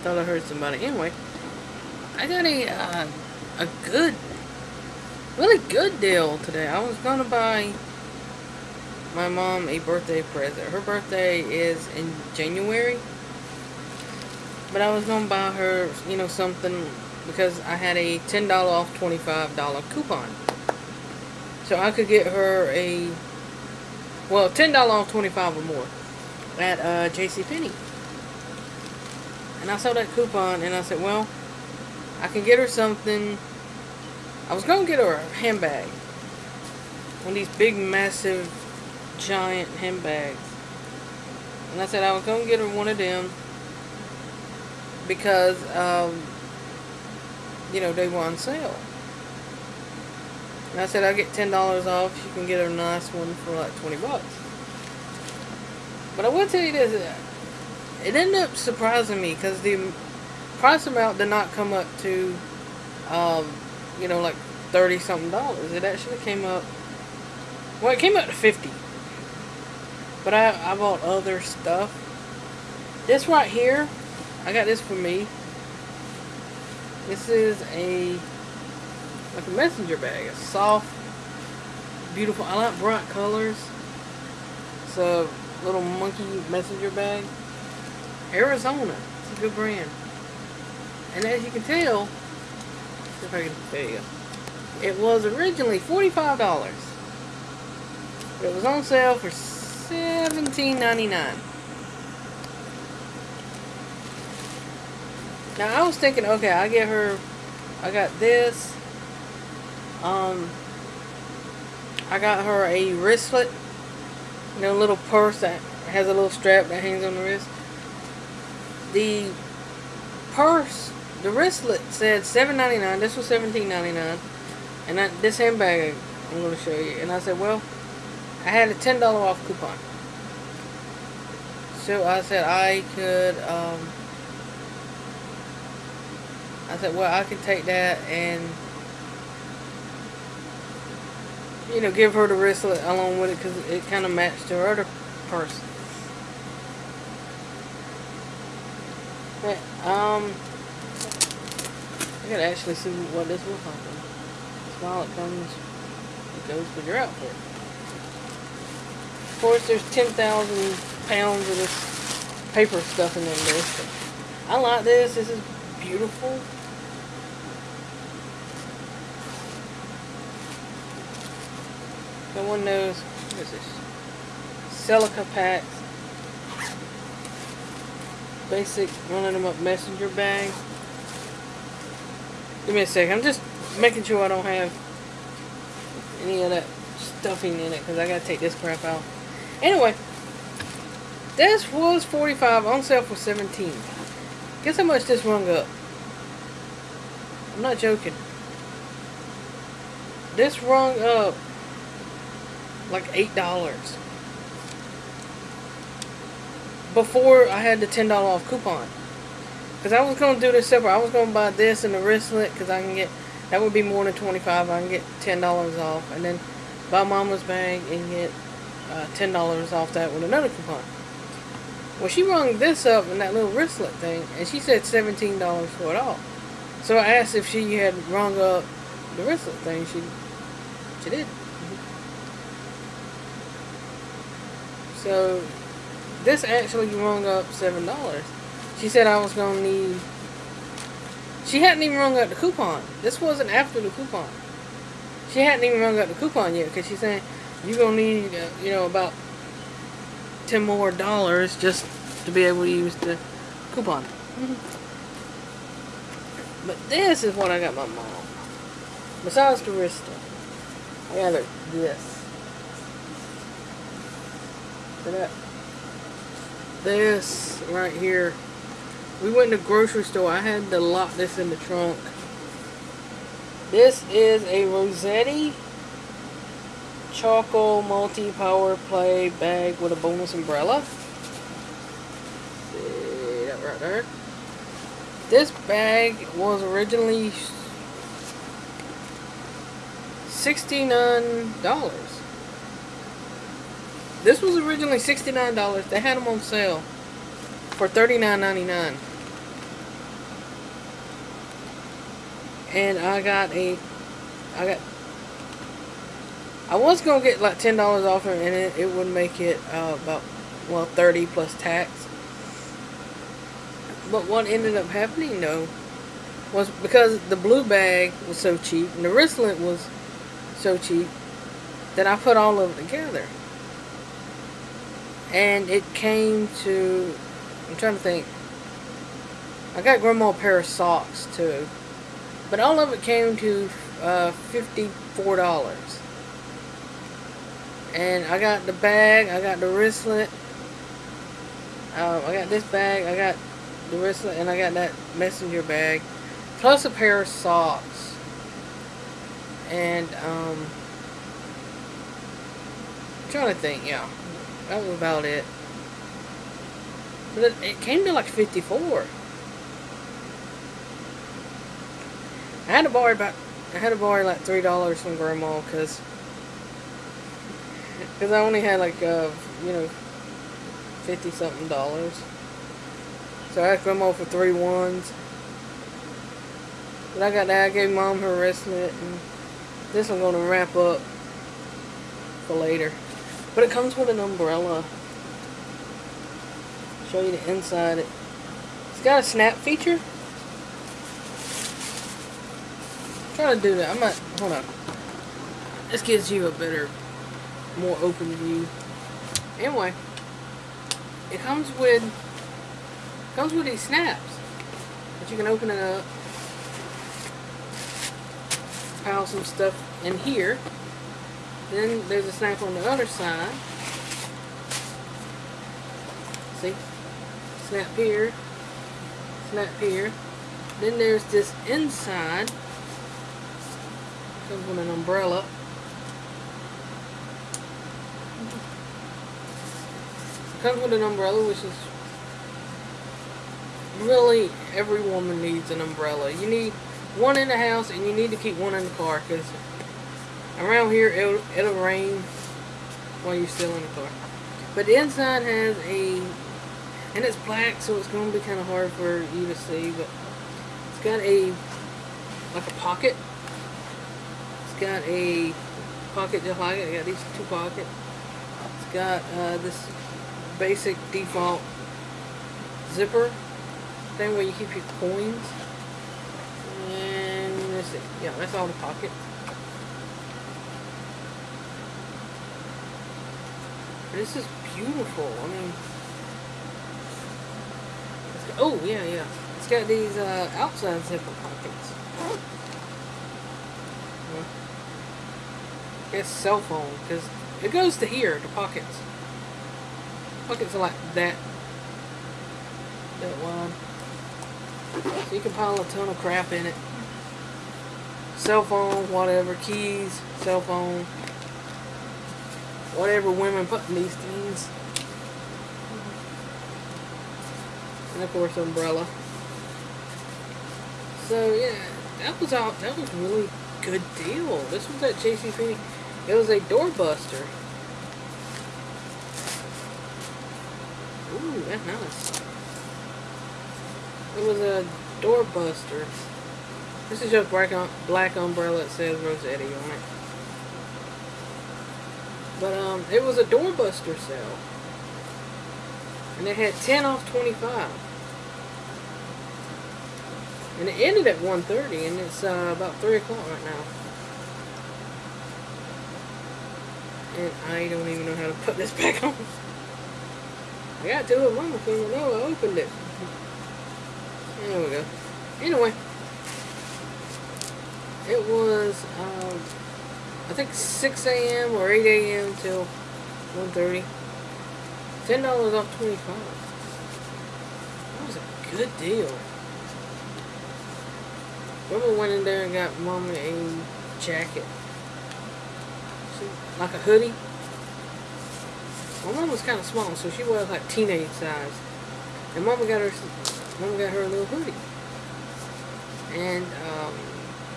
thought I heard somebody. Anyway, I got a uh, a good, really good deal today. I was gonna buy my mom a birthday present. Her birthday is in January, but I was gonna buy her, you know, something because I had a ten dollar off twenty five dollar coupon, so I could get her a well ten dollar off twenty five or more at uh, J.C. And I saw that coupon and I said, well, I can get her something. I was going to get her a handbag. One of these big, massive, giant handbags. And I said I was going to get her one of them. Because, um, you know, they were on sale. And I said I'll get $10 off. You can get a nice one for like 20 bucks. But I will tell you this it ended up surprising me because the price amount did not come up to, um, you know, like 30 something dollars. It actually came up, well, it came up to 50 But I, I bought other stuff. This right here, I got this for me. This is a, like a messenger bag. It's soft, beautiful. I like bright colors. It's a little monkey messenger bag. Arizona. It's a good brand. And as you can tell, if I can tell you, it was originally $45. It was on sale for $17.99. Now I was thinking, okay, I get her, I got this, um, I got her a wristlet, you know, little purse that has a little strap that hangs on the wrist the purse, the wristlet said $7.99. This was $17.99. And this handbag I'm going to show you. And I said, well, I had a $10 off coupon. So I said I could, um, I said, well, I could take that and, you know, give her the wristlet along with it because it kind of matched her other purse. But, um, I gotta actually see what this will cost. While it comes, it goes with your outfit. Of course, there's 10,000 pounds of this paper stuff in there. I like this. This is beautiful. No one knows. What is this? Silica packs basic running them up messenger bag. Give me a second. I'm just making sure I don't have any of that stuffing in it because I gotta take this crap out. Anyway, this was 45 on sale for 17. Guess how much this rung up? I'm not joking. This rung up like eight dollars before I had the $10 off coupon. Because I was going to do this separate. I was going to buy this and the wristlet because I can get, that would be more than 25 I can get $10 off. And then buy mama's bag and get uh, $10 off that with another coupon. Well, she rung this up in that little wristlet thing, and she said $17 for it all. So I asked if she had rung up the wristlet thing. She, she did. So this actually rung up seven dollars. She said I was gonna need. She hadn't even rung up the coupon. This wasn't after the coupon. She hadn't even rung up the coupon yet because she's saying you're gonna need, uh, you know, about ten more dollars just to be able to use the coupon. Mm-hmm. But this is what I got my mom. Besides the wrist stuff, I got her this. For that this right here. We went to the grocery store. I had to lock this in the trunk. This is a Rosetti Charcoal Multi-Power Play bag with a bonus umbrella. See that right there. This bag was originally $69. This was originally $69. They had them on sale for $39.99. And I got a, I got, I was going to get like $10 off and it, it would make it uh, about, well, 30 plus tax. But what ended up happening though, was because the blue bag was so cheap and the wristlet was so cheap that I put all of it together. And it came to, I'm trying to think, I got grandma a pair of socks too. But all of it came to uh, $54. And I got the bag, I got the wristlet, uh, I got this bag, I got the wristlet, and I got that messenger bag plus a pair of socks. And, um, I'm trying to think, yeah. That was about it. But it, it came to like 54. I had to borrow about, I had to borrow like $3 from grandma because because I only had like, uh, you know, 50 something dollars. So I asked grandma for three ones. But I got that. I gave mom her wristlet. And this I'm to wrap up for later. But it comes with an umbrella. Show you the inside. It's got a snap feature. I'm trying to do that. I'm not. Hold on. This gives you a better, more open view. Anyway, it comes with comes with these snaps. But you can open it up pile some stuff in here. Then there's a snap on the other side. See? Snap here. Snap here. Then there's this inside. Comes with an umbrella. Comes with an umbrella, which is really every woman needs an umbrella. You need one in the house and you need to keep one in the car because around here it'll, it'll rain while you're still in the car. But the inside has a, and it's black so it's going to be kind of hard for you to see, but it's got a, like a pocket. It's got a pocket just like it. It got these two pockets. It's got uh, this basic default zipper thing where you keep your coins see. Yeah, that's all the pocket. This is beautiful. I mean, got, oh yeah, yeah. It's got these uh, outside zipper pockets. It's cell phone because it goes to here. The pockets. Pockets are like that. That wide. So you can pile a ton of crap in it cell phone, whatever, keys, cell phone, whatever women put in these things. And of course, umbrella. So yeah, that was all. That was really good deal. This was at JCPenney. It was a doorbuster. Ooh, that's nice. It was a doorbuster. This is just black, black umbrella It says Rosetti on it. But um, it was a doorbuster sale. And it had 10 off 25. And it ended at 1.30 and it's uh, about 3 o'clock right now. And I don't even know how to put this back on. I got to it one thing, I know I opened it. There we go. Anyway it was, um, I think 6 a.m. or 8 a.m. till 1.30. $10 off 25 That was a good deal. Mama went in there and got Mama a jacket. See, like a hoodie. My mom was kind of small, so she was like teenage size. And Mama got her, Mama got her a little hoodie. And, um,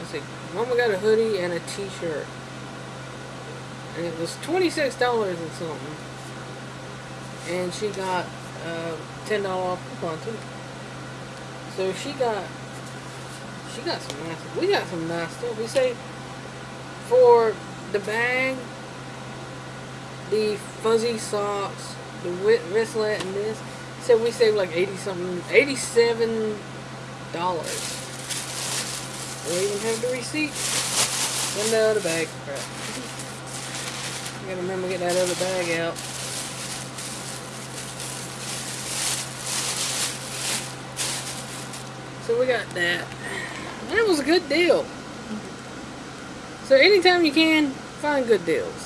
let's Mama got a hoodie and a t-shirt. And it was $26 and something. And she got uh, $10 off coupon too. So she got, she got some nice. We got some nice stuff. We say for the bag, the fuzzy socks, the wristlet, and this. Said we saved like eighty something, eighty-seven dollars. We even have the receipt. And the other bag. Crap. I gotta remember to get that other bag out. So we got that. That was a good deal. So anytime you can, find good deals.